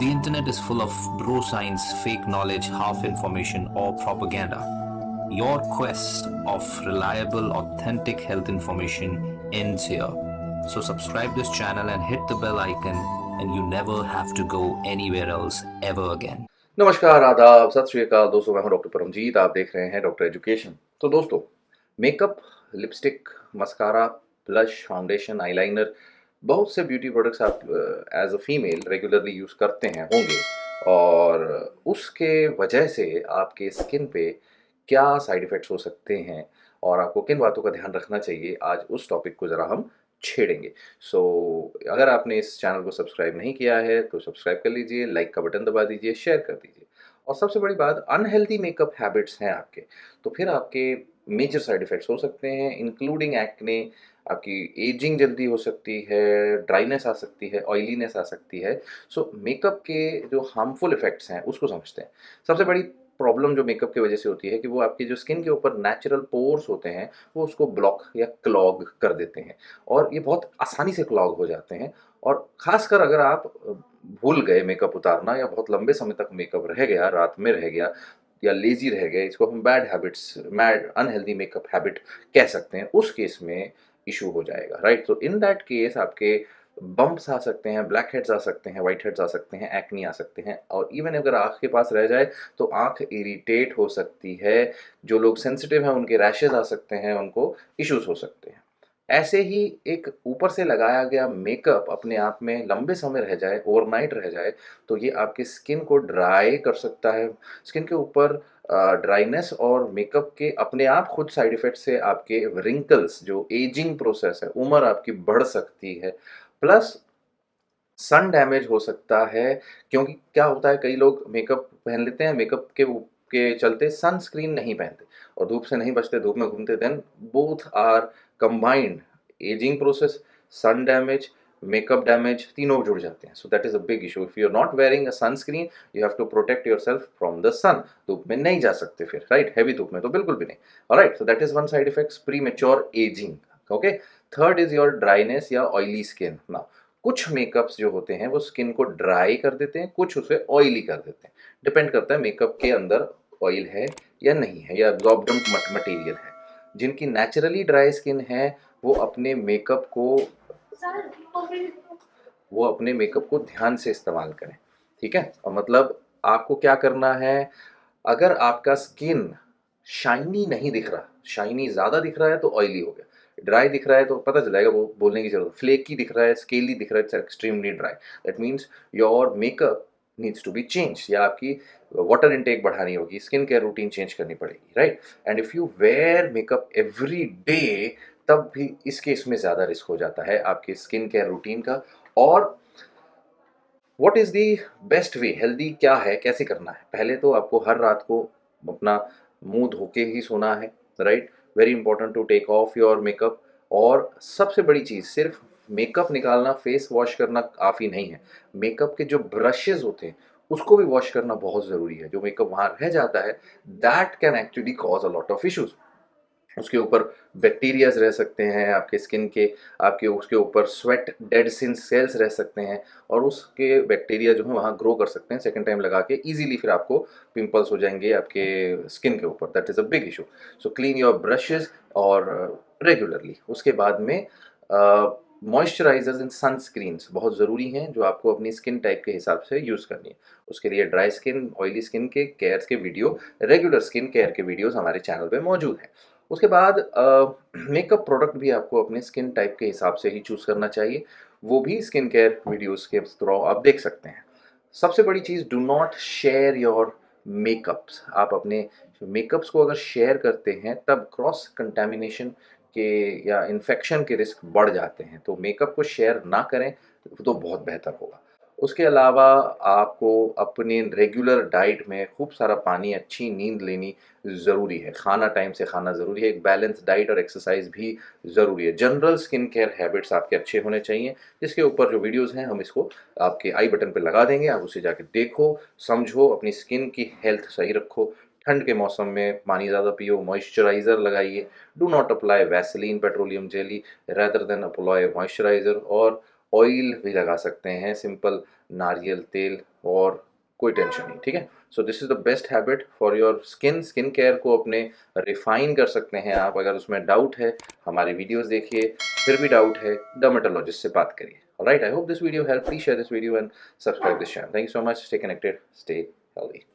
The internet is full of bro science, fake knowledge, half information, or propaganda. Your quest of reliable, authentic health information ends here. So subscribe this channel and hit the bell icon and you never have to go anywhere else ever again. नमस्कार आदाब सत श्री अकाल दोस्तों मैं हूं doctor Paramjit आप देख रहे हैं डॉक्टर एजुकेशन तो दोस्तों makeup lipstick mascara blush foundation eyeliner बहुत से ब्यूटी प्रोडक्ट्स आप as a female regularly use करते हैं होंगे और उसके वजह से आपके स्किन पे क्या साइड इफ़ेक्ट्स हो सकते हैं और आपको किन बातों का ध्यान रखना चाहिए आज उस टॉपिक को ज़रा हम छेड़ेंगे। सो so, अगर आपने इस चैनल को सब्सक्राइब नहीं किया है तो सब्सक्राइब कर लीजिए लाइक का बटन दबा दीजिए शेयर कर दीजिए। और सबसे बड़ी बात अनहेल्दी मेकअप हैबिट्स हैं आपके। तो फिर आपके मेजर साइड इफ़ेक्ट्स हो सकते हैं इंक्लूडिंग एक्ने आपकी एजिंग जल्दी हो सकती है ड्राइनेस आ सकती है ऑयलीनेस आ सकती है। सो so, मेकअप के जो हार्मफुल इफ़ेक्ट्स हैं उसको समझते हैं। सबसे बड़ी प्रॉब्लम जो मेकअप की वजह से होती है कि वो आपकी जो स्किन के ऊपर नेचुरल पोर्स होते हैं वो उसको ब्लॉक या क्लॉग कर देते हैं। और ये बहुत आसानी से क्लॉग हो जाते हैं। और ख़ासकर अगर आप भूल गए मेकअप उतारना या बहुत लंबे समय तक मेकअप रह गया रात में रह गया या लेजी रह गए, इसको हम bad habits mad unhealthy makeup habit कह सकते हैं, उस केस में इशू हो जाएगा राइट तो इन दैट केस आपके बम्प्स आ सकते हैं ब्लैक हेड्स आ सकते हैं वाइट हेड्स आ सकते हैं एक्नी आ सकते हैं, और इवन अगर आँख के पास रह जाए तो आँख इरीटेट हो सकती है, जो लोग सेंसिटिव हैं, उनके रैशेज आ सकते हैं, उनको इश्यूज़ हो सकते हैं। ऐसे ही एक ऊपर से लगाया गया मेकअप अपने आप में लंबे समय रह जाए ओवरनाइट रह जाए तो ये आपकी स्किन को ड्राई कर सकता है। स्किन के ऊपर ड्राइनेस और मेकअप के अपने आप खुद साइड इफ़ेक्ट से आपके रिंकल्स जो एजिंग प्रोसेस है, उम्र आपकी बढ़ सकती है। प्लस सन डैमेज हो सकता है, क्योंकि क्या होता है, कई लोग मेकअप पहन लेते हैं मेकअप के के चलते सनस्क्रीन नहीं पहनते और धूप से नहीं बचते, धूप में घूमते then both are combined ageing process sun damage makeup damage तीनों जुड़ जाते हैं। So that is a big issue if you are not wearing a sunscreen you have to protect yourself from the sun धूप में नहीं जा सकते फिर राइट हैवी धूप में तो बिल्कुल भी नहीं। Right so that is one side effects premature ageing okay third is your dryness या ऑयली स्किन ना कुछ मेकअप्स जो होते हैं, वो स्किन को ड्राई कर देते हैं, कुछ उसे ऑयली कर देते हैं। डिपेंड करता है मेकअप के अंदर ऑयल है या नहीं है, या एब्जॉर्बडेंट मटेरियल है। जिनकी नेचुरली ड्राई स्किन है, वो अपने मेकअप को वो अपने मेकअप को ध्यान से इस्तेमाल करें, ठीक है? और मतलब आपको क्या करना है, अगर आपका स्किन शाइनी नहीं दिख रहा शाइनी ज़्यादा दिख रहा है तो ऑयली हो गया। ड्राई दिख रहा है तो पता चल जाएगा वो बोलने की ज़रूरत फ्लेकी दिख रहा है स्केली दिख रहा है extremely dry that means your makeup needs to be change या आपकी वाटर इनटेक बढ़ानी होगी स्किन केयर रूटीन चेंज करनी पड़ेगी right and if you wear makeup every day तब भी इस केस में ज़्यादा रिस्क हो जाता है आपकी स्किन केयर रूटीन का। और what is the best way healthy क्या है? कैसे करना है? पहले तो आपको हर रात को अपना मुँह धो के ही सोना है right very important to take off your makeup और सबसे बड़ी चीज़, सिर्फ़ मेकअप निकालना, फेस वॉश करना काफ़ी नहीं है। मेकअप के जो ब्रशेज होते हैं, उसको भी वॉश करना बहुत ज़रूरी है। जो मेकअप वहाँ रह जाता है that can actually cause a lot of issues उसके ऊपर बैक्टीरियाज रह सकते हैं, आपके स्किन के, आपके उसके ऊपर स्वेट डेड सिन सेल्स रह सकते हैं और उसके बैक्टीरिया जो है वहाँ ग्रो कर सकते हैं सेकेंड टाइम लगा के इजीली फिर आपको पिंपल्स हो जाएँगे आपके स्किन के ऊपर। That is a big issue so clean your brushes और रेगुलरली उसके बाद में मॉइस्चराइजर्स एंड सनस्क्रीन्स बहुत ज़रूरी हैं जो आपको अपनी स्किन टाइप के हिसाब से यूज़ करनी है। उसके लिए ड्राई स्किन ऑयली स्किन के केयर्स के वीडियो रेगुलर स्किन केयर के वीडियोस हमारे चैनल पे मौजूद हैं। उसके बाद मेकअप प्रोडक्ट भी आपको अपने स्किन टाइप के हिसाब से ही चूज़ करना चाहिए। वो भी स्किन केयर वीडियोज़ के थ्रू आप देख सकते हैं। सबसे बड़ी चीज़ do not share your makeups आप अपने मेकअप्स को अगर शेयर करते हैं, तब क्रॉस कंटेमिनेशन के या इन्फेक्शन के रिस्क बढ़ जाते हैं तो मेकअप को शेयर ना करें तो बहुत बेहतर होगा। उसके अलावा आपको अपने रेगुलर डाइट में खूब सारा पानी, अच्छी नींद लेनी ज़रूरी है। खाना टाइम से खाना ज़रूरी है, एक बैलेंस डाइट और एक्सरसाइज भी ज़रूरी है। जनरल स्किन केयर हैबिट्स आपके अच्छे होने चाहिए। जिसके ऊपर जो वीडियोस हैं, हम इसको आपके आई बटन पर लगा देंगे। आप उसे जाके देखो, समझो, अपनी स्किन की हेल्थ सही रखो। ठंड के मौसम में पानी ज़्यादा पियो मॉइस्चराइज़र लगाइए। Do not apply Vaseline petroleum jelly rather than apply moisturiser और ऑयल भी लगा सकते हैं। सिंपल नारियल तेल और कोई टेंशन नहीं, ठीक है? So this is the best habit for your skin skin care को अपने रिफाइन कर सकते हैं आप। अगर उसमें डाउट है, हमारी वीडियोस देखिए, फिर भी डाउट है डर्मेटोलॉजिस्ट से बात करिए। Right I hope this video help please share this video and subscribe this channel thank you so much stay connected stay healthy